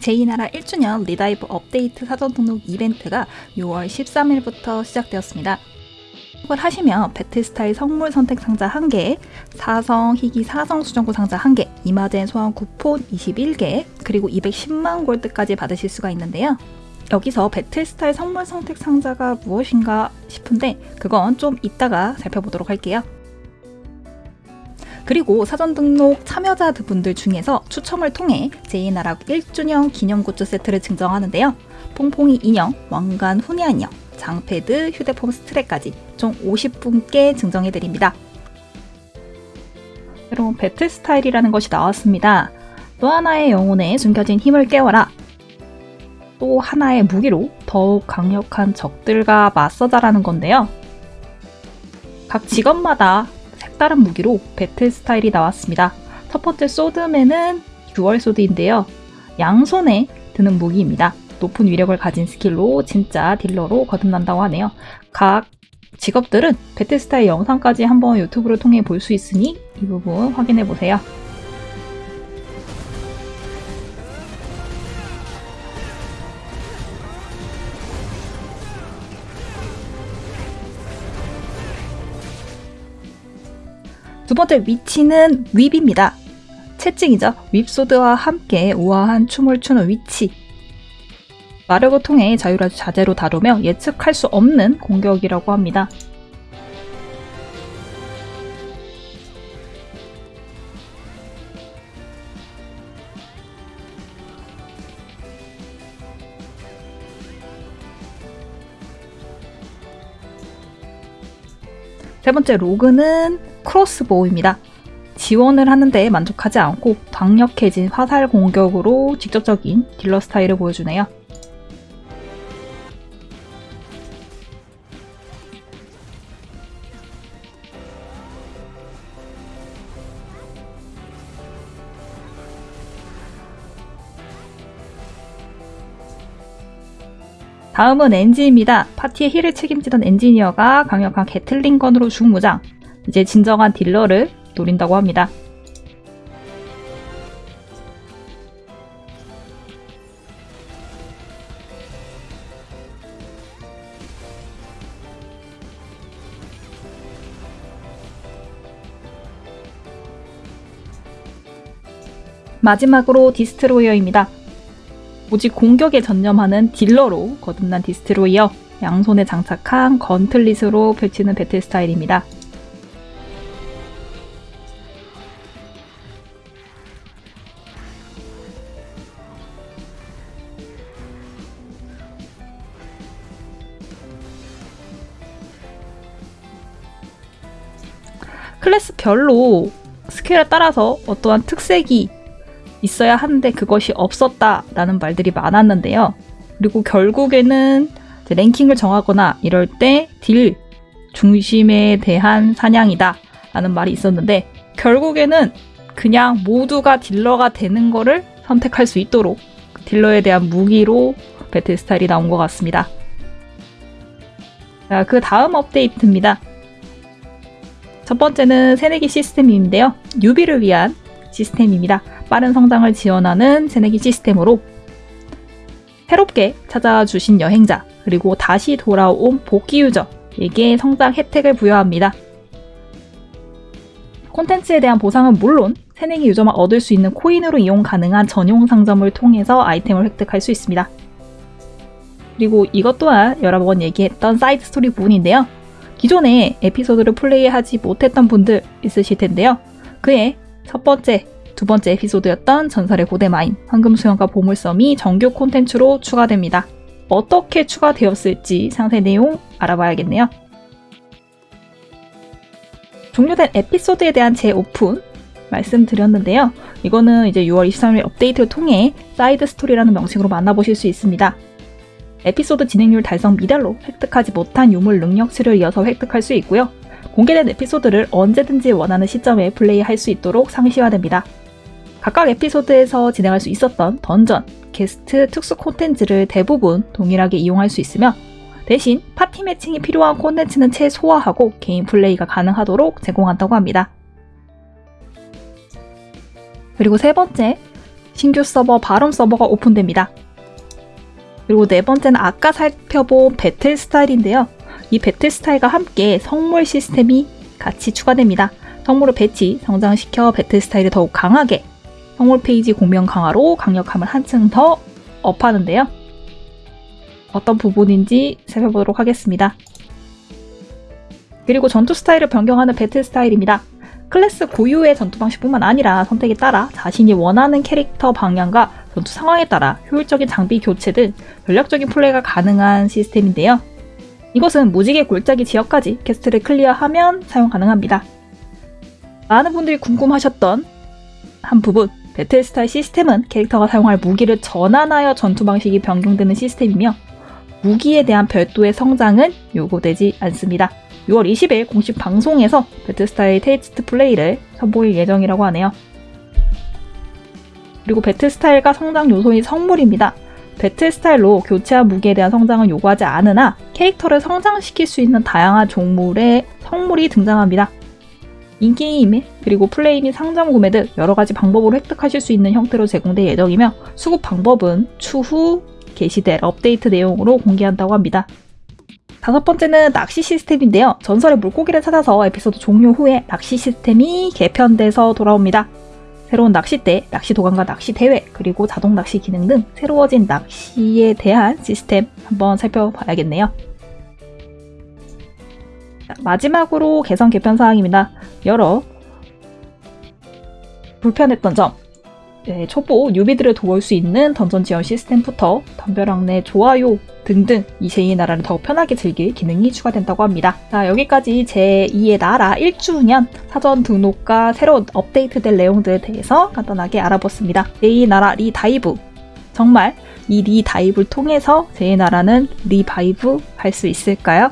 제2나라 1주년 리다이브 업데이트 사전 등록 이벤트가 6월 13일부터 시작되었습니다. 을 하시면 배틀스타일 성물 선택 상자 1개, 사성 희귀 사성 수정구 상자 1개, 이마젠 소환 쿠폰 21개, 그리고 210만 골드까지 받으실 수가 있는데요. 여기서 배틀스타일 성물 선택 상자가 무엇인가 싶은데 그건 좀 이따가 살펴보도록 할게요. 그리고 사전 등록 참여자 분들 중에서 추첨을 통해 제2나라 1주년 기념 굿즈 세트를 증정하는데요. 퐁퐁이 인형, 왕관 훈야 인형, 장패드, 휴대폰 스트랩까지 총 50분께 증정해드립니다. 여러분 배틀 스타일이라는 것이 나왔습니다. 또 하나의 영혼에 숨겨진 힘을 깨워라. 또 하나의 무기로 더욱 강력한 적들과 맞서자라는 건데요. 각 직업마다 색다른 무기로 배틀 스타일이 나왔습니다. 첫 번째 소드맨은 듀얼 소드인데요. 양손에 드는 무기입니다. 높은 위력을 가진 스킬로 진짜 딜러로 거듭난다고 하네요. 각 직업들은 배틀스타일 영상까지 한번 유튜브를 통해 볼 수 있으니 이 부분 확인해 보세요. 두 번째 위치는 윕입니다. 채찍이죠. 윕소드와 함께 우아한 춤을 추는 위치. 마력을 통해 자유를 자재로 다루며 예측할 수 없는 공격이라고 합니다. 세 번째 로그는 크로스보우입니다. 지원을 하는데 만족하지 않고 강력해진 화살 공격으로 직접적인 딜러 스타일을 보여주네요. 다음은 엔지입니다. 파티의 힐을 책임지던 엔지니어가 강력한 게틀링건으로 중무장, 이제 진정한 딜러를 노린다고 합니다. 마지막으로 디스트로이어입니다. 오직 공격에 전념하는 딜러로 거듭난 디스트로이어, 양손에 장착한 건틀릿으로 펼치는 배틀 스타일입니다. 클래스별로 스킬에 따라서 어떠한 특색이 있어야 하는데 그것이 없었다라는 말들이 많았는데요. 그리고 결국에는 랭킹을 정하거나 이럴 때 딜 중심에 대한 사냥이다 라는 말이 있었는데 결국에는 그냥 모두가 딜러가 되는 거를 선택할 수 있도록 딜러에 대한 무기로 배틀 스타일이 나온 것 같습니다. 자, 그 다음 업데이트입니다. 첫 번째는 새내기 시스템인데요. 뉴비를 위한 시스템입니다. 빠른 성장을 지원하는 새내기 시스템으로 새롭게 찾아와 주신 여행자 그리고 다시 돌아온 복귀 유저에게 성장 혜택을 부여합니다. 콘텐츠에 대한 보상은 물론 새내기 유저만 얻을 수 있는 코인으로 이용 가능한 전용 상점을 통해서 아이템을 획득할 수 있습니다. 그리고 이것 또한 여러 번 얘기했던 사이드 스토리 부분인데요. 기존에 에피소드를 플레이하지 못했던 분들 있으실 텐데요. 그의 첫 번째, 두 번째 에피소드였던 전설의 고대 마인, 황금수염과 보물섬이 정규 콘텐츠로 추가됩니다. 어떻게 추가되었을지 상세 내용 알아봐야겠네요. 종료된 에피소드에 대한 재오픈 말씀드렸는데요. 이거는 이제 6월 23일 업데이트를 통해 사이드 스토리라는 명칭으로 만나보실 수 있습니다. 에피소드 진행률 달성 미달로 획득하지 못한 유물 능력치를 이어서 획득할 수 있고요. 공개된 에피소드를 언제든지 원하는 시점에 플레이할 수 있도록 상시화됩니다. 각각 에피소드에서 진행할 수 있었던 던전, 퀘스트, 특수 콘텐츠를 대부분 동일하게 이용할 수 있으며 대신 파티 매칭이 필요한 콘텐츠는 최소화하고 개인 플레이가 가능하도록 제공한다고 합니다. 그리고 세 번째, 신규 서버 바름 서버가 오픈됩니다. 그리고 네 번째는 아까 살펴본 배틀 스타일인데요. 이 배틀 스타일과 함께 성물 시스템이 같이 추가됩니다. 성물을 배치, 성장시켜 배틀 스타일을 더욱 강하게 성물 페이지 공명 강화로 강력함을 한층 더 업하는데요. 어떤 부분인지 살펴보도록 하겠습니다. 그리고 전투 스타일을 변경하는 배틀 스타일입니다. 클래스 고유의 전투 방식뿐만 아니라 선택에 따라 자신이 원하는 캐릭터 방향과 전투 상황에 따라 효율적인 장비 교체 등 전략적인 플레이가 가능한 시스템인데요. 이것은 무지개 골짜기 지역까지 quest를 clear하면 사용 가능합니다. 많은 분들이 궁금해하셨던 부분 battle style 시스템은 캐릭터가 사용할 무기를 전환하여 전투 방식이 변경되는 시스템이며 무기에 대한 별도의 성장은 요구되지 않습니다. 6월 20일 공식 방송에서 battle style test play를 선보일 예정이라고 하네요. 그리고 battle style과 성장 요소인 성물입니다. battle style로 교체한 무기에 대한 성장은 요구하지 않으나 캐릭터를 성장시킬 수 있는 다양한 종류의 성물이 등장합니다. in-game 그리고 플레이 및 상점 구매 등 여러가지 방법으로 획득하실 수 있는 형태로 제공될 예정이며 수급 방법은 추후 게시될 업데이트 내용으로 공개한다고 합니다. 다섯 번째는 낚시 시스템인데요. 전설의 물고기를 찾아서 에피소드 종료 후에 낚시 시스템이 개편돼서 돌아옵니다. 새로운 낚싯대, 낚시 도감과 낚시 대회, 그리고 자동 낚시 기능 등 새로워진 낚시에 대한 시스템 한번 살펴봐야겠네요. 마지막으로 개선 개편 사항입니다. 여러 불편했던 점, 네, 초보 뉴비들을 도울 수 있는 던전 지원 시스템부터 덤벼락 내 좋아요 등등 이 제2의 나라를 더욱 편하게 즐길 기능이 추가된다고 합니다. 자 여기까지 제2의 나라 1주년 사전 등록과 새로운 업데이트될 내용들에 대해서 간단하게 알아봤습니다. 제2의 나라 redive 정말 이 redive를 통해서 제2의 나라는 revive 할 수 있을까요?